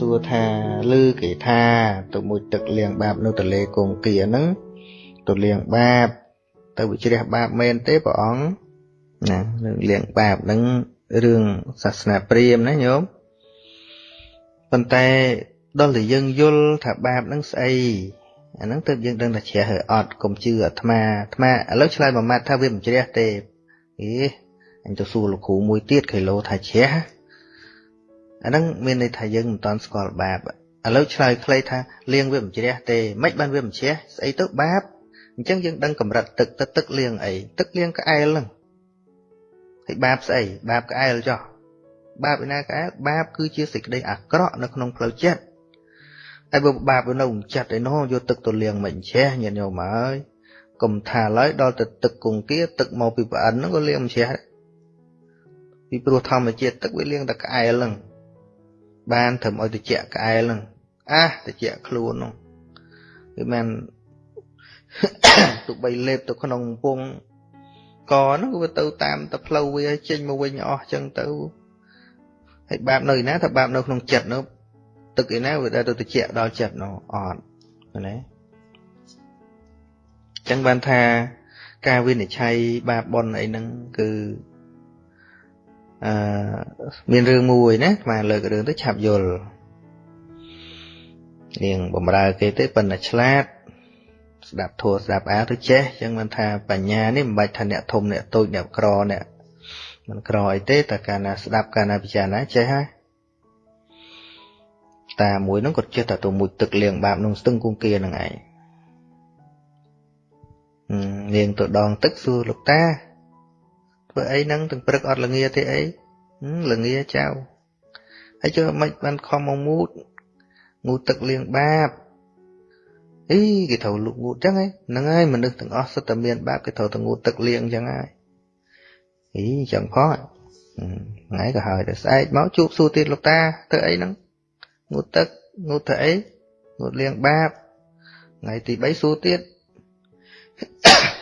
សួរថាឮគេថាទៅមួយទឹកលាងបាបនៅទលេកងគាហ្នឹងទៅលាងបាប ទៅវិជ្រះបាបមែនទេព្រះអង្គណានឹងលាងបាបហ្នឹងរឿងសាសនាព្រាហ្មណ៍ណាញោមប៉ុន្តែដល់តែយើងយល់ថាបាបហ្នឹងស្អីអាហ្នឹងទើបយើងដឹងថាជ្រះហើយអត់កុំជឿអាត្មាអាត្មាឥឡូវឆ្លើយមួយម៉ាត់ថាវាមិនជ្រះទេអេអញទៅសួរលោកគ្រូមួយទៀតគេលោថាជ្រះ អាហ្នឹងមានន័យថាយើងមិនតាន់ស្គាល់បាបឥឡូវឆ្លើយខ្លីថាលៀងវាមិនជ្រះទេមិនបានវាមិនជ្រះស្អីទៅបាបអញ្ចឹងយើងដឹងកម្រិតទឹកទៅទឹកលៀងអីទឹកលៀងក្អែលហ្នឹងហើយបាបស្អីបាបក្អែលចុះបាបឯណាក្អែលបាបគឺជាសេចក្តីអាក្រក់នៅក្នុងផ្លូវចិត្តហើយបើបាបនៅក្នុងចិត្តឯនោះយកទឹកទៅលាងមិនជ្រះញាតិញោមហើយកុំថាឡើយដល់ទៅទឹកគង្គាទឹកមកពីប្អិនហ្នឹងក៏លាងមិនជ្រះពីព្រោះធម្មជាតិទឹកវាលាងតែក្អែលហ្នឹង បានធ្វើឲ្យតិចក្អែលហ្នឹងអះតិចខ្លួនហ្នឹងគឺមិនទុកបីលេបទៅក្នុងពងកហ្នឹងវាទៅតាមតែផ្លូវវាចេញមកវិញអស់ចឹងទៅហើយបាបនៅឯណាថាបាបនៅក្នុងចិត្តនោះទឹកឯណាវាដែលទៅតិចដល់ចិត្តនោះអត់ណាចឹងបានថាការវិនិច្ឆ័យបាបបុណ្យអីហ្នឹងគឺ អឺមានរឿងមួយណាស្មាលើករឿងទៅឆាប់យល់នាងបំរើគេទេប៉ុន្តែឆ្លាត ស្ដាប់ធัวស្ដាប់អាទៅចេះចឹងមិនថាបញ្ញានេះមិនបាច់ថាអ្នកធំអ្នកតូចអ្នកក្រអ្នកមិនក្រអីទេតែកាលណាស្ដាប់កាលណាពិចារណាចេះហើយតាមួយហ្នឹងគាត់ចេះតែទៅមួយទឹកលៀងបាបក្នុងស្ទឹងគង្គាហ្នឹងឯងនាងទៅដងទឹកសួរលោកតា ធ្វើអីហ្នឹងទាំងព្រឹកអត់ល្ងាទេអីល្ងាចៅហើយចុះមិនបានខំមកងូតងូតទឹកលាងបាបអីគេត្រូវលុកងូតចឹងហ្នឹងហើយមនុស្សទាំងអស់សុទ្ធតែមានបាបគេត្រូវតែងូតទឹកលាងចឹងហើយអីចឹងផងថ្ងៃក៏ហើយទៅស្អែកមកជួបសួរទៀតលោកតាធ្វើអីហ្នឹងងូតទឹកងូតធ្វើអីងូតលាងបាបថ្ងៃទី3សួរទៀត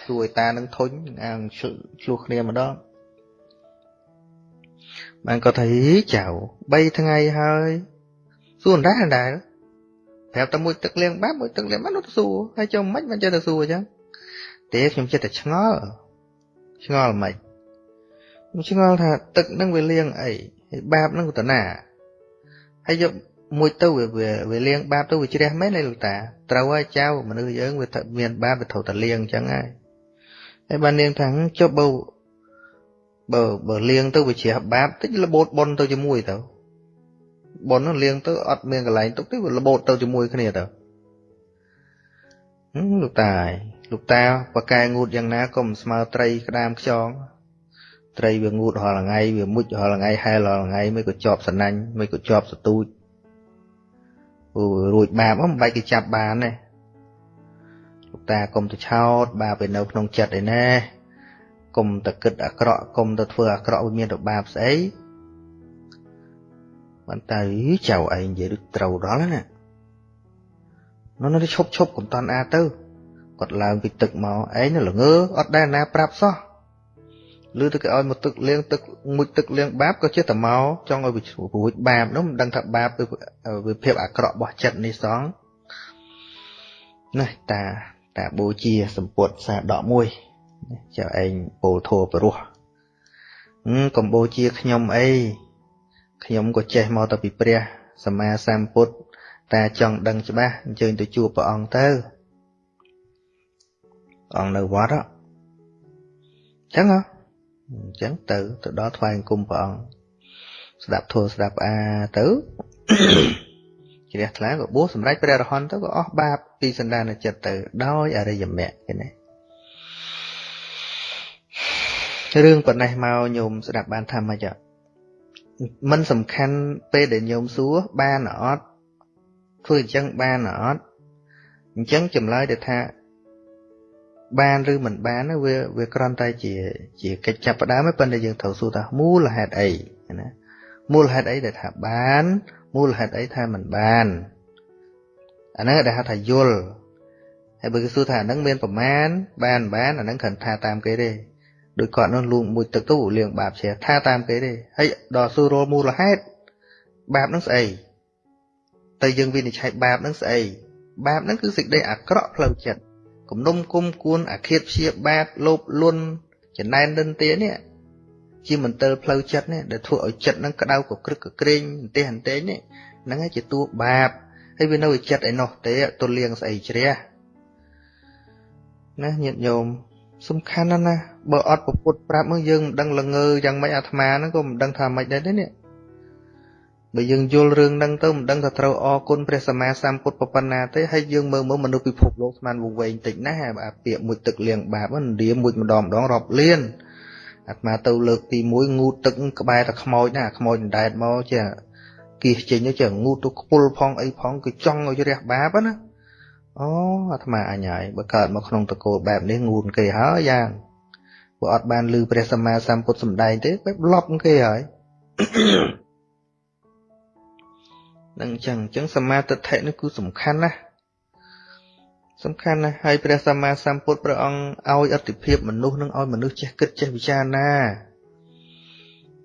សួរឲ្យតានឹងធុញអាងឆ្លោះគ្នាម្ដង បានគាត់ថាចៅ3ថ្ងៃហើយសួរដែរដែរប្រាប់តែមួយទឹកលាងបាបមួយទឹកលាងបាបនោះទៅសួរហើយចុះមិនមិនចេះទៅសួរអញ្ចឹងទេខ្ញុំចិត្តតែឆ្ងល់ឆ្ងល់មិនខ្ញុំឆ្ងល់ថាទឹកនឹងវាលាងអីហើយបាបនឹងទៅណាហើយយកមួយទៅវាវាលាងបាបទៅវាជ្រះមែនទេលោកតាត្រូវហើយចៅមនុស្សយើងវាមានបាបវាត្រូវតែលាងអញ្ចឹងហើយហើយបាននាងថាចុះបើ បើបើលៀងទៅវាជ្រះបាបតិចរបូតប៉ុនទៅជាមួយទៅប៉ុននោះលៀងទៅអត់មានកន្លែងទុកទេវារបូតទៅជាមួយគ្នាទៅលោកតាហើយលោកតាបកែងូតយ៉ាងណាក៏មិនស្មើត្រីក្តាមខ្យងត្រីវាងូតរាល់ថ្ងៃវាមុជរាល់ថ្ងៃហែលរាល់ថ្ងៃមិនក៏ជាប់សណាញ់មិនក៏ជាប់សទូចអូរួចបាបមិនបាច់គេចាប់បានទេលោកតាកុំទៅឆោតបាបឯនៅក្នុងចិត្តឯណែ កុំតែគិតអាក្រក់កុំតែធ្វើអាក្រក់វាមានរបាបស្អីបានតែចៅឯងនិយាយដូចត្រូវដល់ណានោះនៅឈប់ឈប់កុំតាន់អាទៅគាត់ឡើងពីទឹកមកឯងនៅល្ងើអត់ដែលណាប្រាប់សោះឬទៅគេឲ្យមកទឹកលៀងទឹកមួយទឹកលៀងបាបក៏ចេះតែមកចង់ឲ្យវារួចបាបនោះមិនដឹងថាបាបវាភាពអាក្រក់របស់ចិត្តនេះសងណាតាតាបូជាសម្ពុតសាដកមួយ ចៅឯងពោលធัวព្រោះកំបូជាខ្ញុំអីខ្ញុំក៏ចេះមកទៅពីព្រះសម្មាសម្ពុទ្ធតែចង់ដឹងច្បាស់អញ្ជើញទៅជួបព្រះអង្គទៅអង្គនៅវត្តអញ្ចឹងហ៎អញ្ចឹងទៅទៅដល់ថ្វាយអង្គមព្រះអង្គស្ដាប់ធម៌ស្ដាប់អាទៅជ្រះថ្លាក៏បួសសម្រេចព្រះរហន្តទៅក៏អស់បាបពីសន្តានចិត្តទៅដោយអរិយមគ្គឃើញ រឿងប៉ុណ្ណេះមកញោមស្ដាប់បានថាម៉េចមិនសំខាន់ពេលដែលញោមសួរបានអត់ធ្វើអញ្ចឹងបានអត់អញ្ចឹងចម្លើយទៅថាបានឬមិនបានវាវាគ្រាន់តែជាជាកិច្ចចាប់ផ្ដើមទេប៉ុន្តែយើងត្រូវសួរថាមូលហេតុអីណាមូលហេតុអីដែលថាបានមូលហេតុអីថាមិនបានអាហ្នឹងដែលហៅថាយល់ហើយបើគេសួរថាអាហ្នឹងមានប្រមាណបានបានអាហ្នឹងគ្រាន់ថាតាមគេទេ ដោយគាត់នោះលួងមួយទឹកទៅលៀងបាបជ្រះថាតាមគេទេហើយដល់សួររលមូលហេតុបាបនឹងស្អីទៅយើងវិនិច្ឆ័យបាបហ្នឹងស្អីបាបហ្នឹងគឺសេចក្តីអាក្រក់ផ្លូវចិត្តគំនុំគុំគួនអាឃាតព្យាបាទលោភលន់ចំណែននិន្ទានេះជាមន្ទិលផ្លូវចិត្តនេះដែលធ្វើឲ្យចិត្តហ្នឹងក្តៅកក្រឹកកក្រែងអន្ទះអន្ទែងនេះហ្នឹងឯងជាតួបាបហើយវានៅចិត្តឯនោះទេទលៀងស្អីជ្រះណាញាតិញោម សំខាន់ណាស់ណាបើអត់ពពុទ្ធប្រាប់មកយើងមិនដឹងល្ងើយ៉ាងម៉េចអាត្មាហ្នឹងក៏មិនដឹងថាម៉េចដែរទេនេះបើយើងយល់រឿងហ្នឹងទៅមិនដឹងថាត្រូវអរគុណព្រះសម្មាសម្ពុទ្ធប៉ុណ្ណាទេហើយយើងមើលមើលមនុស្សពិភពលោកស្មានវង្វេងតិចណាស់អាពាក្យមួយទឹកលៀងបាបហ្នឹងនិយាយមួយម្ដងម្ដងរាប់លានអាត្មាទៅលើកទី1ងូតទឹកក្បែរតែខ្មោចណាខ្មោចដែតមកជាគៀសចេញទៅជាងូតទៅខ្ពុលផងអីផងគឺចង់ឲ្យរះបាបណា អូអាត្មាអញហើយបើកើតមកក្នុងតកូលបែបនេះងូនគេហើយយ៉ាងបើអត់បានលឺព្រះសម្មាសម្ពុទ្ធសម្ដែងទេបែបលប់គេហើយនឹងអញ្ចឹងអញ្ចឹងសមាទិដ្ឋិនេះគឺសំខាន់ណាស់សំខាន់ណាស់ហើយព្រះសម្មាសម្ពុទ្ធព្រះអង្គឲ្យអតិភិបមនុស្សនឹងឲ្យមនុស្សចេះគិតចេះពិចារណា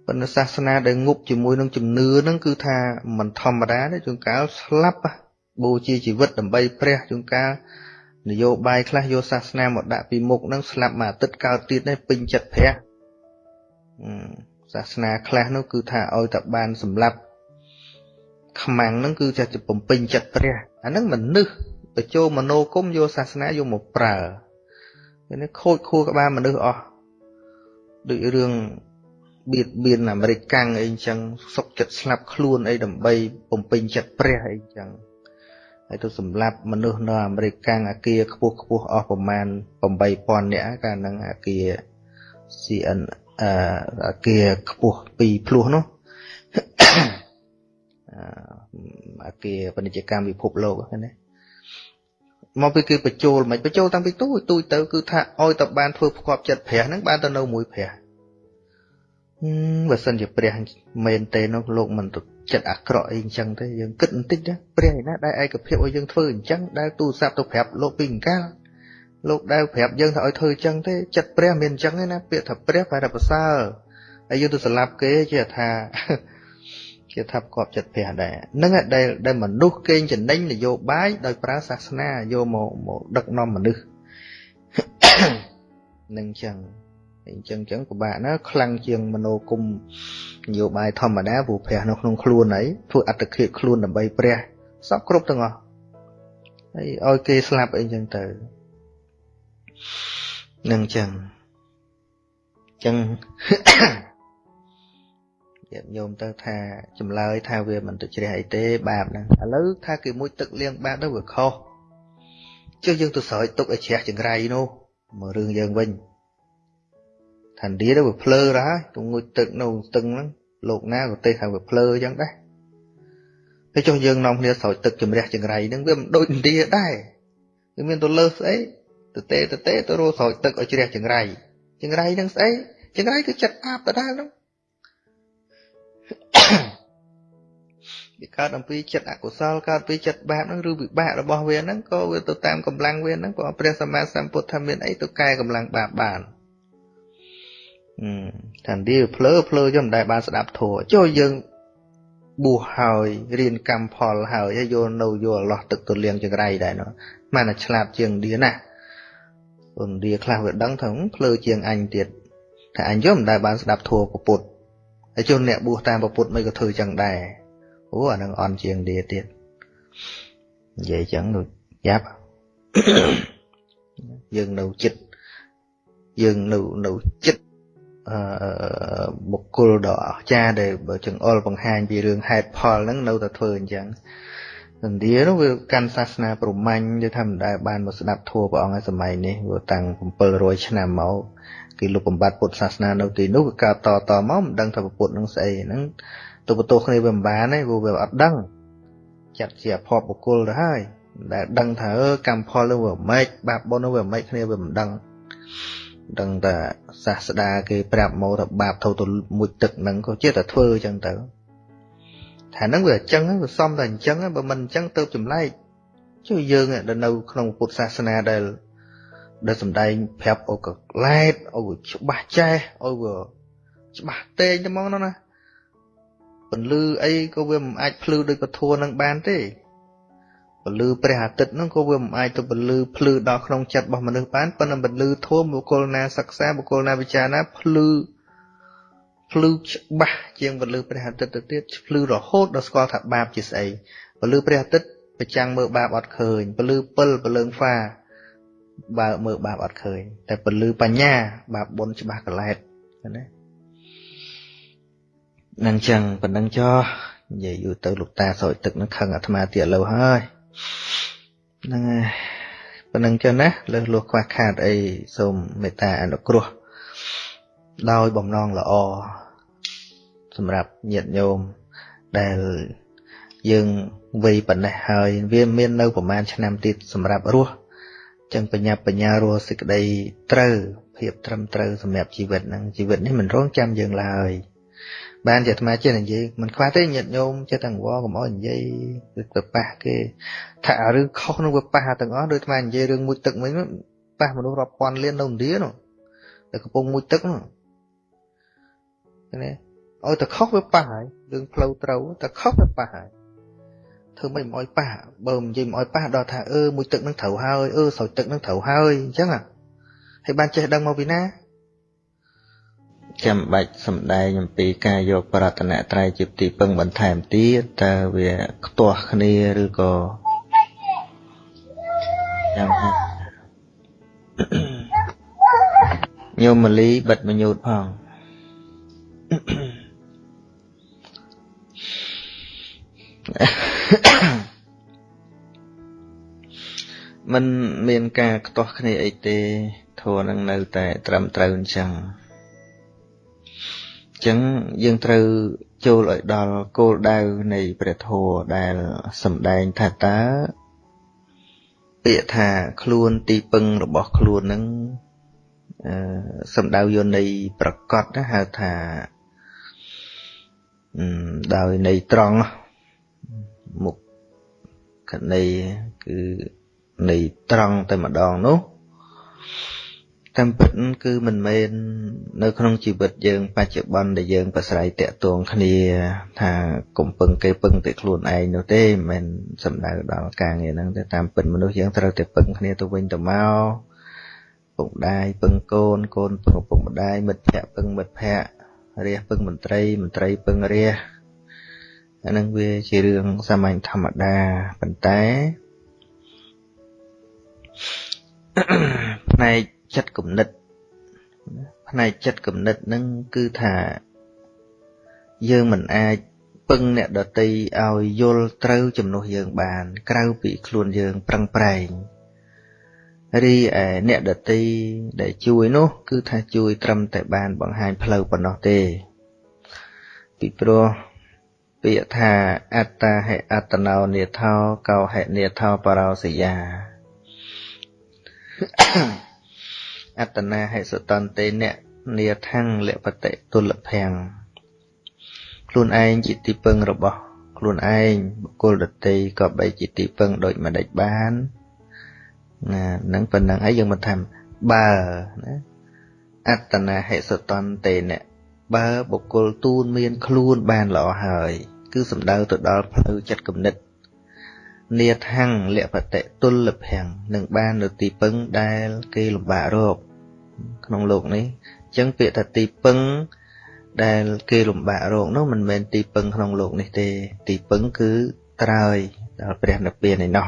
ប៉ុន្តែសាសនាដែលងប់ជាមួយនឹងជំនឿហ្នឹងគឺថាមិនធម្មតាទេជួនកាលស្លាប់ បូជាជីវិតដើម្បីព្រះជួនកាលនយោបាយខ្លះយកសាសនាមកដាក់ពីមុខហ្នឹងស្លាប់មួយអាទិត្យកើតទៀតនេះពេញចិត្តព្រះសាសនាខ្លះនោះគឺថាឲ្យតែបានសម្លាប់ខ្មាំងហ្នឹងគឺចេះបំពេញចិត្តព្រះអាហ្នឹងមនុស្សទៅចូលមโนគមយកសាសនាយកមកប្រើនេះខូចខួរក្បាលមនុស្សអស់ដូចរឿងបៀតបៀនអាមេរិកកាំងអីចឹងសុកចិត្តស្លាប់ខ្លួនអីដើម្បីបំពេញចិត្តព្រះអីចឹង ហើយទៅសម្លាប់មនុស្សនៅអាមេរិកកាំងអាគារខ្ពស់ខ្ពស់អស់ប្រមាណ8000នាក់កាលហ្នឹងអាគារ CN អាគារខ្ពស់ពីរភ្លោះនោះអាគារពាណិជ្ជកម្មពិភពលោកណាមកពីគឺបញ្ចូលមិនបញ្ចូលតាំងពីទូចទូចទៅគឺថាឲ្យតបានធ្វើផ្គប់ចិត្តព្រះហ្នឹងបានទៅនៅមួយព្រះ បើសិនជាព្រះមែនទេនោះលោកមិនទៅចិត្តអាក្រក់អីអញ្ចឹងទេយើងគិតបន្តិចណាព្រះឯណាដែលឯកភាពឲ្យយើងធ្វើអញ្ចឹងដែលទូរស័ព្ទទៅប្រាប់លោកពីអង្កាលលោកដែលប្រាប់យើងថាឲ្យធ្វើអញ្ចឹងទេចិត្តព្រះមានអញ្ចឹងទេណាពាក្យថាព្រះបែរតែប្រសើរហើយយើងទៅស្លាប់គេជាថាជាថាប្រកបចិត្តព្រះដែរនឹងដែលដែលមនុស្សកេងចំណេញនយោបាយដោយប្រើសាសនាយកមកមកដឹកនាំមនុស្សនឹងចឹង អញ្ចឹងអញ្ចឹងពិបាកណាខ្លាំងជាងមโนគុំនយោបាយធម្មតាព្រោះព្រះនៅក្នុងខ្លួនហើយធ្វើអត្តឃាតខ្លួនដើម្បីព្រះសពគ្រប់ទាំងអស់ហើយឲ្យគេស្លាប់អីចឹងទៅនឹងអញ្ចឹងអញ្ចឹងញាតិញោមទៅថាចម្លើយថាវាមិនទៅជ្រះអីទេបាបហ្នឹងឥឡូវថាគេមួយទឹកលៀងបាបទៅវាខុសចុះយើងទៅស្រោចទុកឲ្យជ្រះចង្រៃនោះមករឿងយើងវិញ ឋានឌីទៅវាភ្លើរហើយទៅងូចទឹកនៅស្ទឹងហ្នឹងលោកណាក៏ទេថាវាភ្លើអញ្ចឹងដែរហើយចុះយើងនាំគ្នាស្រោចទឹកជំរះចង្រៃហ្នឹងវាមិនដូចឥណ្ឌាដែរវាមានទៅលើស្អីទៅទេទៅទេទៅរੂស្រោចទឹកឲ្យជ្រះចង្រៃចង្រៃហ្នឹងស្អីចង្រៃគឺចិត្តអាបដដែលហ្នឹងវាកើតអំពីចិត្តអកុសលកើតពីចិត្តបាបហ្នឹងឬវិបាករបស់វាហ្នឹងក៏វាទៅតាមកម្លាំងវាហ្នឹងក៏ព្រះសម្មាសម្ពុទ្ធថាមានអីទៅកែកម្លាំងបាបបាន ថាទីភ្លើភ្លើយកមិនដែលបានស្ដាប់ធัวចូលយើងបួសហើយរៀនកម្មផលហើយហើយយកនៅយកអឡោះទឹកទលៀងចង្រៃដែរនោះមិនតែឆ្លាតជាងឌីណាអូនឌីខ្លះវាដឹងថាភ្លើជាងអញទៀតថាអញយកមិនដែលបានស្ដាប់ធัวពុទ្ធហើយជួនអ្នកបួសតាមពុទ្ធមិនក៏ធ្វើចឹងដែរអូអានឹងអន់ជាងឌីទៀតនិយាយចឹងដូចយ៉ាប់យើងនៅចិត្តយើងនៅនៅចិត្ត បុគ្គលដ៏អស្ចារ្យដែលបើចង្អុលបង្ហាញពីរឿងហេតុផលហ្នឹងនៅតែធ្វើអញ្ចឹងឥណ្ឌានោះវាកាន់សាសនាព្រហ្មញ្ញដែលថាមិនដែលបានមកស្ដាប់ធម៌ព្រះអង្គឯសម័យនេះវាតាំង700ឆ្នាំមកគេលុបបំបត្តិពុទ្ធសាសនានៅទីនោះវាកើតតតមកមិនដឹងថាពុទ្ធនឹងស្អីហ្នឹងទៅបន្ទោសគ្នាវាមិនបានទេព្រោះវាអត់ដឹងចាត់ជាអភ័ព្វបុគ្គលទៅហើយដែលដឹងថាអឺកម្មផលនោះវាមិនបាបបុណ្យនោះវាមិនគ្នាវាមិនដឹង ដឹងតែសាស្តាគេប្រាប់មកថាបាបធូរទៅមួយទឹកហ្នឹងក៏ជាតែធ្វើអញ្ចឹងទៅថាហ្នឹងវាអញ្ចឹងវាសំតែអញ្ចឹងបើមិនអញ្ចឹងទៅចម្លែកជួយយើងដែលនៅក្នុងពុទ្ធសាសនាដែលដែលសំដែងប្រាប់អូកឡែតអូច្បាស់ចេះអូវាច្បាស់តេងទៅហ្មងណាពន្លឺអីក៏វាមិនអាចភ្លឺដោយពធัวនឹងបានទេ ពលឺព្រះអាទិត្យហ្នឹងក៏វាមិនអាចទៅពលឺភ្លឺដល់ក្នុងចិត្តរបស់មនុស្សបានប៉ុន្តែពលឺធម៌បុគ្គលណាសិក្សាបុគ្គលណាវិចារណាភ្លឺភ្លឺច្បាស់ជាងពលឺព្រះអាទិត្យទៅទៀតភ្លឺរហូតដល់ស្គាល់ថាបាបជាស្អីពលឺព្រះអាទិត្យប្រចាំងមើលបាបអត់ឃើញពលឺពិលពលឺហ្វាបើមើលបាបអត់ឃើញ តែពលឺបញ្ញាបាបបុណ្យច្បាស់កលែតណានឹងចឹងប៉ុណ្ណឹងចោះនិយាយយូរទៅលោកតាសោយទឹកនឹងខឹងអាត្មាទៀតលើហើយ ហ្នឹងហើយប៉ុណ្ណឹងចឹងណាលើសលោះខ្វះខាតអីសូមមេត្តាអនុគ្រោះដោយបំណងល្អសម្រាប់ញាតិញោមដែលយើងវ័យប៉ុណ្ណេះហើយវាមាននៅប្រហែលឆ្នាំទៀតសម្រាប់រស់ចឹងបញ្ញាបញ្ញារស់សេចក្តីត្រូវភាពត្រឹមត្រូវសម្រាប់ជីវិតហ្នឹងជីវិតនេះមិនរងចាំយើងឡើយ បានជាអាត្មាចេះនិយាយមិនខ្វះទេញាតិញោមចេះតែអង្វរកុំអោយនិយាយទៅប៉ះគេថារឿងខុសនឹងវាប៉ះទាំងអស់ដូចអាត្មានិយាយរឿងមួយទឹកមិញប៉ះមនុស្សរាប់ពាន់លាននៅឥណ្ឌានោះតែកំពុងមួយទឹកនោះណាឲ្យតែខុសវាប៉ះហើយរឿងផ្លូវត្រូវតែខុសវាប៉ះហើយធ្វើមិនមកឲ្យប៉ះបើនិយាយមកឲ្យប៉ះដល់ថាអឺមួយទឹកនឹងត្រូវហើយអឺស្រោចទឹកនឹងត្រូវហើយអញ្ចឹងហើយបានចេះដឹងមកពីណា ចាំបាច់សំដែងអំពីការយកប្រតនត្រ័យជាទីពឹងបន្ថែមទៀតតើវាខ្ទាស់គ្នាឬក៏យ៉ាងណាញោមមលីបិទមញូតផងมันមានការខ្ទាស់គ្នាអីទេធัวនឹងនៅតែត្រឹមត្រូវអញ្ចឹង ចឹងយើងត្រូវចូលឲ្យដល់គោលដៅនៃព្រះធម៌ដែលសម្ដែងថាតើពាក្យថាខ្លួនទីពឹងរបស់ខ្លួននឹងអឺសម្ដៅយកនៃប្រកបណាហៅថាដោយនៃត្រង់មុខកណីគឺនៃត្រង់តែម្ដងនោះ តាមពិតគឺមិនមែននៅក្នុងជីវិតយើង បច្ចុប្បន្នដែលយើងប្រស្រ័យតាក់ទងគ្នា ថាកុំពឹងគេពឹងតែខ្លួនឯងនោះទេមិនមែនសំដៅដល់ការងារហ្នឹងទេតាមពិតមនុស្សយើងត្រូវតែពឹងគ្នាទៅវិញទៅមកពុកម្ដាយពឹងកូនកូនពឹងឪពុកម្ដាយមិត្តភ័ក្តិពឹងមិត្តភ័ក្តិរាជពឹងមន្ត្រីមន្ត្រីពឹងរាជអានឹងវាជារឿងសាមញ្ញធម្មតាប៉ុន្តែផ្នែក ចិត្តគំនិតផ្នែកចិត្តគំនិតនឹងគឺថាយើងមិនអាចពឹងអ្នកដតីឲ្យយល់ត្រូវជំនួសយើងបាន ក្រៅពីខ្លួនយើងប្រឹងប្រែងរីឯអ្នកដតីដែលជួយនោះ គឺថាជួយត្រឹមតែបានបង្ហាញផ្លូវប៉ុណ្ណោះទេ ពីព្រោះពាក្យថាអត្តាហេអត្តណោនិថោកោហេនិថោបរោសយា អត្តនាហិសតន្តេអ្នកនាថੰលពតិទុលភੰខ្លួនឯងជាទីពឹងរបស់ខ្លួនឯងបុគ្គលដតីក៏បីជាទីពឹងដូចម្ដេចបានណានឹងប៉ុណ្ណឹងហើយយើងមិនថាបើណាអត្តនាហិសតន្តេអ្នកបើបុគ្គលទូនមានខ្លួនបានល្អហើយ គឺសំដៅទៅដល់ផ្លូវចិត្តគំនិត នាថាំងលពតិទុលភੰនឹងបាននៅទីពឹងដែលគេលំបាករកក្នុងលោកនេះអញ្ចឹងពាក្យថាទីពឹងដែលគេលំបាករកនោះមិនមែនទីពឹងក្នុងលោកនេះទេ ទីពឹងគឺត្រើយដល់ព្រះនិព្វានឯណោះ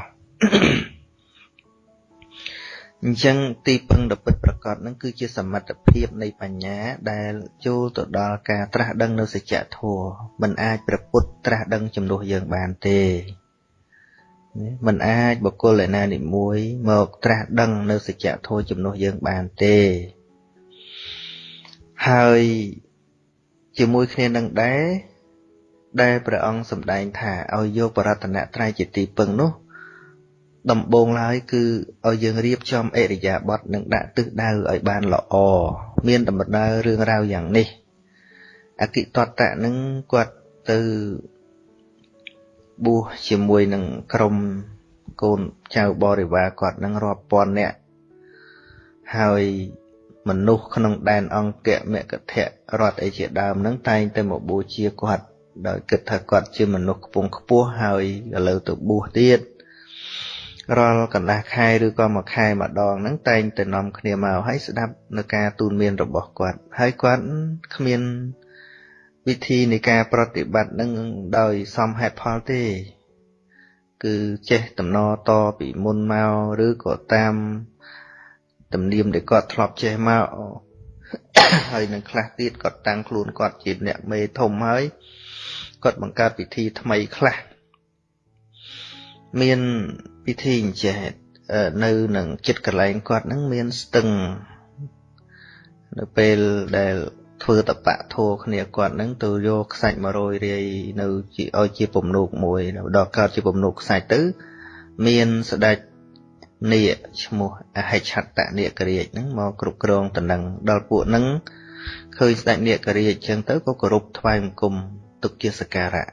អញ្ចឹងទីពឹងដ៏ពិតប្រាកដនឹងគឺជាសមត្ថភាពនៃបញ្ញាដែលចូលទៅដល់ការត្រាស់ដឹងនៅសច្ចធម៌មិនអាចប្រពុតត្រាស់ដឹងជំនួសយើងបានទេ មិនអាចបុគ្គលឯណានិមួយមកត្រាស់ដឹងនៅសច្ចធម៌ជំនួសយើងបានទេ ហើយជាមួយគ្នានឹងដែរដែលព្រះអង្គសម្ដែងថាឲ្យយកបរតនត្រ័យជាទីពឹងនោះ ដំបូងឡើយគឺឲ្យយើងរៀបចំអរិយាប័ត្រនិងដាក់ទិសដៅឲ្យបានល្អមានដំណើររឿងរ៉ាវយ៉ាងនេះអគិតតៈនឹងគាត់ទៅ បួសជាមួយនឹងក្រុមកូនចៅបរិវារគាត់នឹងរាប់ពាន់នាក់ហើយមនុស្សក្នុងដែនអង្គៈមគធៈរដ្ឋអីជាដើមនឹងតែងតែមកបូជាគាត់ដោយគិតថាគាត់ជាមនុស្សខ្ពង់ខ្ពស់ហើយឥឡូវទៅបួសទៀតរាល់កន្លះខែឬក៏មួយខែម្ដងហ្នឹងតែងតែនាំគ្នាមកហើយស្ដាប់នៅការទូនមានរបស់គាត់ហើយគាត់គ្មាន វិធីនៃការប្រតិបត្តិនឹងដោយសមហេតុផលទេ គឺចេះតំណតពីមុនមកឬក៏តាមទំនៀមដែលគាត់ធ្លាប់ចេះមកហើយនឹងខ្លះទៀតគាត់តាំងខ្លួនគាត់ជាអ្នកមេធំហើយគាត់បង្កើតពិធីថ្មីខ្លះមានពិធីអញ្ចេះនៅនឹងចិត្តកន្លែងគាត់នឹងមានស្ទឹងនៅពេលដែល ធ្វើតបៈធัวគ្នាគាត់នឹងទៅយកខ្សាច់100រាយនៅជាឲ្យជាពំនូកមួយដល់កើតជាពំនូកខ្សាច់ទៅ មានស្ដេចនាគឈ្មោះអហិឆតនាគរាជហ្នឹងមកគ្រប់គ្រងតំណឹងដល់ពួកហ្នឹងឃើញស្ដេចនាគរាជអញ្ចឹងទៅក៏គោរពថ្វាយបង្គំទុកជាសក្ការៈ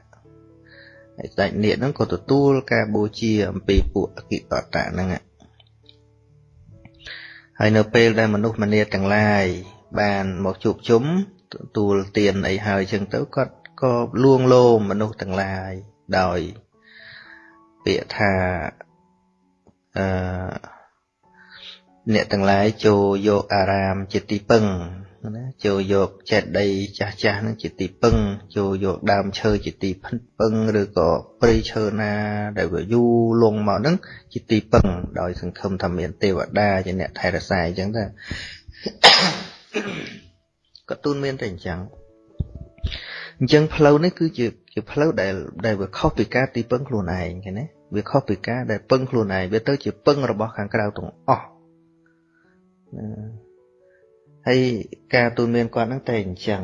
ហើយស្ដេចនាគហ្នឹងក៏ទទួលការបូជាអំពីពួកអគិតតៈហ្នឹងហើយនៅពេលដែលមនុស្សម្នាទាំងឡាយ បានមកជួបជុំទួលទៀនអីហើយចឹងទៅគាត់ក៏លួងលោមមនុស្សទាំងឡាយដោយពាក្យថាអឺអ្នកទាំងឡាយចូលយកអារាមជាទីពឹងណាចូលយកចេតិយចាស់ចាស់ហ្នឹងជាទីពឹងចូលយកដើមឈើជាទីពឹងឬក៏ព្រៃឈើណាដែលវាយូរលងមកហ្នឹងជាទីពឹងដោយសង្ឃឹមថាមានទេវតាជាអ្នកថែរក្សាអញ្ចឹងទៅ ក៏ទូនមានតែអញ្ចឹងអញ្ចឹងផ្លូវនេះគឺជាជាផ្លូវដែលដែលវាខុសពីការទីពឹងខ្លួនឯងឃើញទេវាខុសពីការដែលពឹងខ្លួនឯងវាទៅជាពឹងរបស់ខាងក្រៅទាំងអស់ហើយការទូនមានគាត់ហ្នឹងតែអញ្ចឹង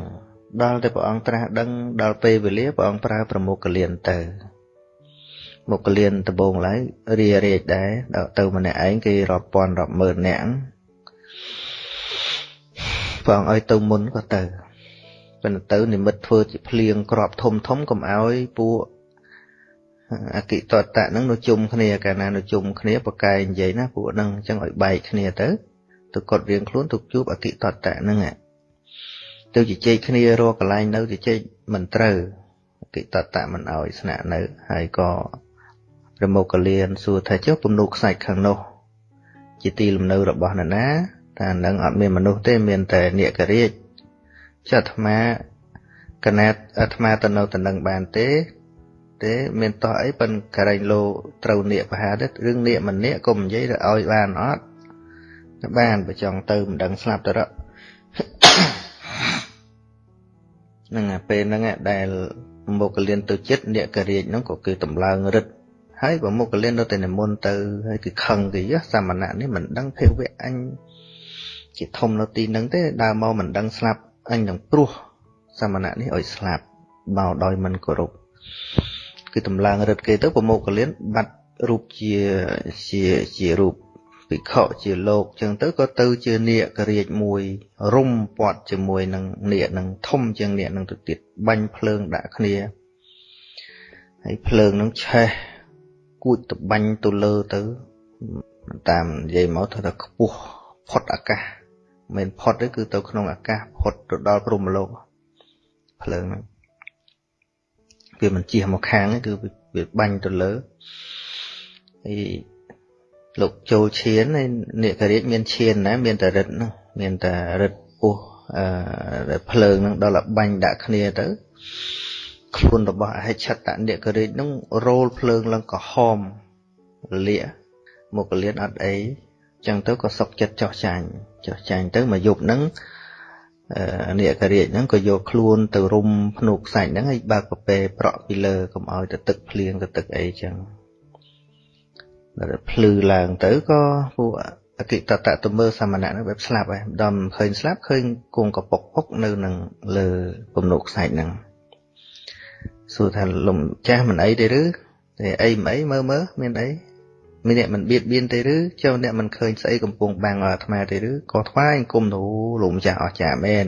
ដល់តែព្រះអង្គត្រាស់ដឹងដល់ពេលវេលាព្រះអង្គប្រើប្រមុខលៀនទៅមុខលៀនដំបងឡើយរារាជដែរដល់ទៅម្នាក់ឯងគេរាប់ពាន់រាប់ម៉ឺននាក់ ព្រះអង្គឲ្យទៅមុនក៏ទៅប៉ុន្តែទៅនិមិត្តធ្វើជាភ្លៀងក្របធំធំកុំឲ្យពួកអគិតតៈហ្នឹងនៅជុំគ្នាកាលណានៅជុំគ្នាប្រកែកនិយាយណាពួកហ្នឹងអញ្ចឹងឲ្យបែកគ្នាទៅទៅកត់រៀងខ្លួនទៅជួបអគិតតៈហ្នឹងទៅជជែកគ្នារកកន្លែងនៅជជែកមិនត្រូវអគិតតៈមិនឲ្យស្នាក់នៅហើយក៏ប្រមុខលៀនសួរថាចុះពំនូខ្សាច់ខាងនោះ ជាទីលំនៅរបស់នរណា តែនឹងអត់មានមនុស្សទេមានតែនាគរាជចុះអាត្មាកណាត់អាត្មាទៅនៅតំណឹងបានទេ ទេមានតោះអីប៉ិនកែងលោត្រូវនាគបហាទេរឿងនាគមិននាគកុំនិយាយទៅឲ្យបានអត់បានបើចង់ទៅមិនដឹងស្លាប់ទៅរកហ្នឹងអាពេលហ្នឹងដែលមុខលៀនទៅចិត្តនាគរាជហ្នឹងក៏គឺតម្លើងរឹតហើយបើមុខលៀននៅតែនិមន្តទៅហើយគឺខឹងគេសាមណៈនេះមិនដឹងភេវៈអញ ជាធំនៅទីហ្នឹងទេដើរមកមិនដឹងស្លាប់អញនឹងព្រោះសាមណៈនេះឲ្យស្លាប់មកដោយមិនគោរពគឺតម្លើងរឹតគេទៅប្រមោកលៀនបាត់រូបជាជាជារូបភិក្ខុជាលោកចឹងទៅក៏ទៅជានាគរាជមួយរុំពាត់ជាមួយនឹងនាគនឹងធំជាងនាគនឹងទៅទៀតបាញ់ភ្លើងដាក់គ្នាហើយភ្លើងនឹងឆេះគួចទៅបាញ់ទៅលើទៅតាមនិយាយមកថាខ្ពស់ផុតអាកាស មិនផុតទេគឺទៅក្នុងអាកាសផុតទៅដល់ព្រំលោកភ្លើងហ្នឹងវាមិនជះមកខាងទេគឺវាបាញ់ទៅលើហើយលោកចូលឈានហើយនេករាជមានឈានណាមានតែរិទ្ធហ្នឹងមានតែរិទ្ធពោះអឺភ្លើងហ្នឹងដល់បាញ់ដាក់គ្នាទៅខ្លួនរបស់អហិឆតនេករាជហ្នឹងរោលភ្លើងឡើងក្រហមលាកមកលៀនអត់អី ចឹងទៅក៏សុកចិត្តចោះចាញ់ចោះចាញ់ទៅមកយប់ហ្នឹងនាគរាជហ្នឹងក៏យកខ្លួនទៅរុំភ្នូកខ្សាច់ហ្នឹងហើយបើកប្រពេប្រក់ពីលើកុំឲ្យទៅទឹកភ្លៀងទៅទឹកអីចឹងដល់ភ្លឺឡើងទៅក៏ពួកអគិតតៈទៅមើលសាមណៈហ្នឹងបែបស្លាប់ហើយដល់ឃើញស្លាប់ឃើញគង់កពុកពុកនៅនឹងលើពំនូកខ្សាច់ហ្នឹងសួរថាលំចាស់មិនអីទេឬតែអីមិនអីមើលមើលមានអី មានអ្នកមិនបៀតបៀនទេឬចុះអ្នកមិនឃើញស្អីកំពុងបាំងអាត្មាទេឬក៏ថ្វាយអង្គមទៅលោកម្ចាស់អស្ចារ្យមែន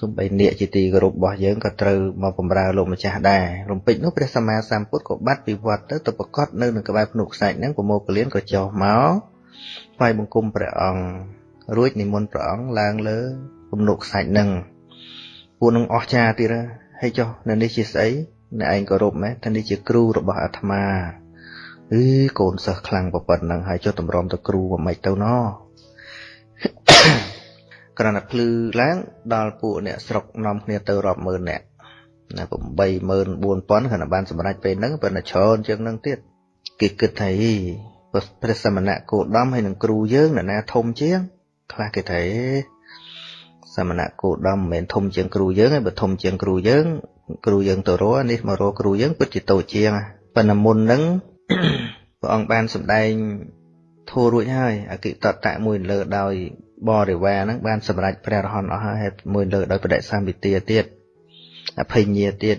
សំបីនាគជាទីគោរពរបស់យើងក៏ត្រូវមកបម្រើលោកម្ចាស់ដែររំពេចនោះព្រះសម្មាសម្ពុទ្ធក៏បាត់ពីវត្តទៅទៅប្រកាសនៅនឹងក្បែរភ្នក់ខ្សាច់ហ្នឹងប្រមោកលៀនក៏ចុះមកថ្វាយបង្គំព្រះអង្គរួចនិមន្តព្រះអង្គឡើងលើពំនុកខ្សាច់ហ្នឹងពួកនឹងអស្ចារ្យទៀតហើយចុះនៅនេះជាស្អីអ្នកឯងគោរពមែនថានេះជាគ្រូរបស់អាត្មា អឺកូនសិស្សខ្លាំងប៉ុណ្ណឹងហើយចុះតម្រាំទៅគ្រូមិនម៉េចទៅណោះក្រណភ្លឺឡើងដល់ពួកអ្នកស្រុកនាំគ្នាទៅរាប់ម៉ឺនអ្នកណា84000ខណៈបានសម្រេចពេលហ្នឹងប៉ុន្តែច្រើនជាងហ្នឹងទៀតគេគិតថាព្រះសមណៈគោដំហើយនឹងគ្រូយើងអ្នកណាធំជាង ខ្លះគេថាសមណៈគោដំមិនមែនធំជាងគ្រូយើងទេបើធំជាងគ្រូយើង គ្រូយើងទៅរកនេះមករកគ្រូយើងពិតជាតូចជាងប៉ុន្តែមុនហ្នឹង ព្រះអង្គបានសម្ដែងធូររួចហើយអគិតតៈមួយលើដោយបរិវារហ្នឹងបានសម្រេចព្រះរហន្តអស់ហើយមួយលើដោយបដិសម្បទាទៀតអភិញ្ញាទៀត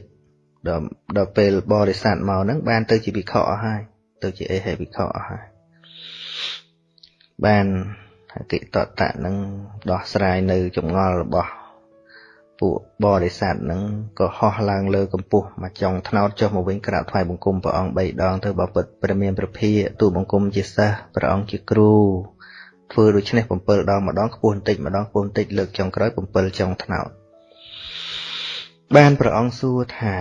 ដល់ដល់ពេលបរិស័ទមកហ្នឹងបានទៅជាវិខអស់ហើយទៅជាអេហេវិខអស់ហើយបានអកិតតៈនឹងដោះស្រាយនៅចម្ងល់របស់ ពួកបរិស័ទនឹងក៏ហោះឡើងលើកម្ពស់មកចុងថ្នោតចុះមកវិញក្រាបថ្វាយបង្គំព្រះអង្គ3ដងទៅបបិទ្ធព្រះមានព្រះភិយទូលបង្គំជាសិស្សព្រះអង្គជាគ្រូធ្វើដូច្នេះ7ដងម្ដងខ្ពស់បន្តិចម្ដងខ្ពស់បន្តិចលើកចុងក្រោយ7ចុងថ្នោតបានព្រះអង្គសួរថា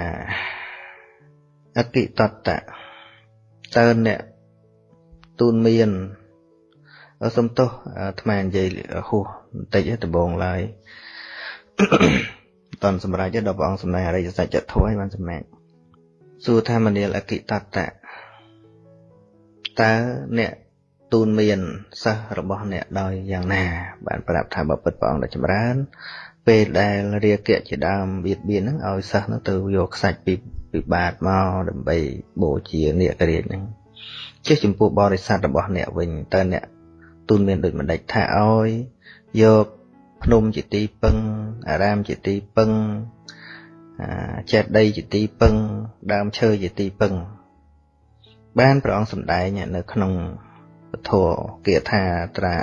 អតិតតៈតើអ្នកទូនមានសំទោសអាត្មានិយាយហួសបន្តិចដំបងឡើយ តនសម្រាប់ដល់ព្រះអង្គសម្ដែងអរិយសច្ចធម៌ឲ្យបានសម្ដែងសួរថាមនាលអកិតតៈតើអ្នកទូនមានសិស្សរបស់អ្នកដោយយ៉ាងណា បានប្រាប់ថាបពិតព្រះអង្គដ៏ចម្រើន ពេលដែលរាគៈជាដើមបៀតបៀនហ្នឹងឲ្យសិស្សហ្នឹងទៅយកខ្សាច់ពីពីបាតមកដើម្បីបូជានាគរាជហ្នឹងជិះចំពោះបរិស័ទរបស់អ្នកវិញតើអ្នកទូនមានដូចម្ដេចថាឲ្យយក ភ្នំជាទីពឹងអារាមជាទីពឹងចេតិយជាទីពឹង ដើមឈើជាទីពឹង បានព្រះអង្គសម្ដែងនៅក្នុងពធគាថាត្រា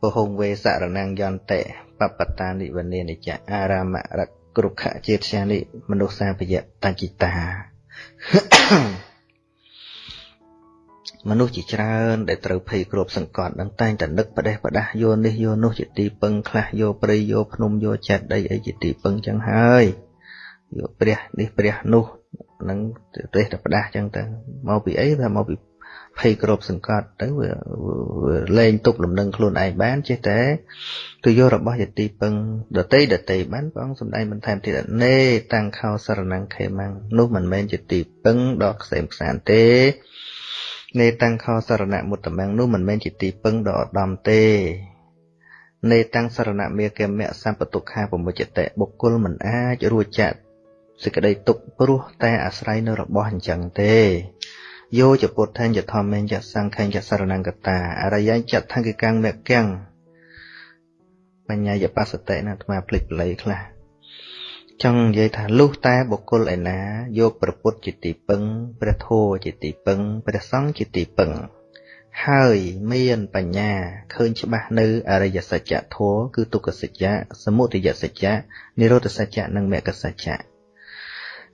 ពហុងវេសរណង្យន្តិបបតានិវនេនិចអារាមរគ្រប់ខជាតិជានិមនុស្សសាពយតញ្ចិតា មនុស្សជាច្រើនដែលត្រូវភ័យគ្របសង្កត់នឹងតែងតែនឹកផ្ដេសផ្ដាស់យកនេះយកនោះជាទីពឹងខ្លះយកព្រៃយកភ្នំយកចិត្តដីអីជាទីពឹងចឹងហើយយកព្រះនេះព្រះនោះនឹងទេសតែផ្ដាស់ចឹងទៅមកពីអីថាមកពីភ័យគ្របសង្កត់ទៅវាលែងទុកលំនឹងខ្លួនឯងបានចេះតែទៅយករបស់យទីពឹងដតីដតីបានព្រះអង្គសម្ដែងបន្ថែមទៀតនេតាំងខោសរណង្ខេម៉ាំងនោះមិនមែនជាទីពឹងដល់ខ្សែមខ្សានទេ នេតាំងខោសរណៈមុតតមាំងនោះមិនមែនជាទីពឹងដ៏ឧត្តមទេនេតាំងសរណៈមេកមៈសម្បតុខាពមុជតិបុគ្គលមិនអាចរួចចាក់សេចក្តីទុកព្រោះតែអាស្រ័យនៅរបស់អញ្ចឹងទេយោចពុទ្ធញ្ញធម្មញ្ញសង្ឃញ្ញសរណង្កតាអរិយញ្ញថង្គិកាំងមគ្គំបញ្ញាយបសតិណាអាត្មាភ្លេចបល័យខ្លះ ចង់និយាយថាលុះតែបុគ្គលឯណាយកព្រះពុទ្ធជាទីពឹងព្រះធម៌ជាទីពឹងព្រះសង្ឃជាទីពឹង ហើយមានបញ្ញាឃើញច្បាស់នៅអរិយសច្ចធម៌គឺទុក្ខសច្ចៈសមុទយសច្ចៈនិរោធសច្ចៈនិងមគ្គសច្ចៈ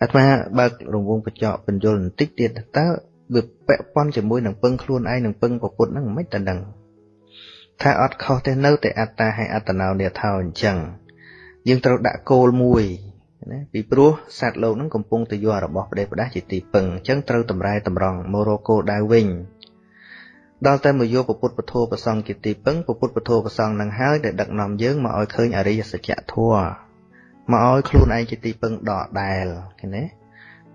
អាត្មាបើករង្វង់បញ្ចក់បញ្យលបន្តិចទៀតតើវាពាក់ព័ន្ធជាមួយនឹងពឹងខ្លួនឯងនិងពឹងពុទ្ធហ្នឹងមិនតែដឹងថាអត់ខុសទេនៅតែអត្តាហើយអត្តនោនេថោអញ្ចឹងយើងត្រូវដាក់គោលមួយ ណាពីព្រោះសត្វលោកហ្នឹងកំពុងតែយករបស់ប្រទេសប្រដាស់ជាទីពឹងអញ្ចឹងត្រូវតម្រែតម្រង់មករកគោលដៅវិញដល់តែមកយកពុទ្ធពធប្រសងជាទីពឹងពុទ្ធពធប្រសងនឹងហើយដែលដឹកនាំយើងមកឲ្យឃើញអរិយសច្ចធម៌មកឲ្យខ្លួនឯងជាទីពឹងដកដែលឃើញទេ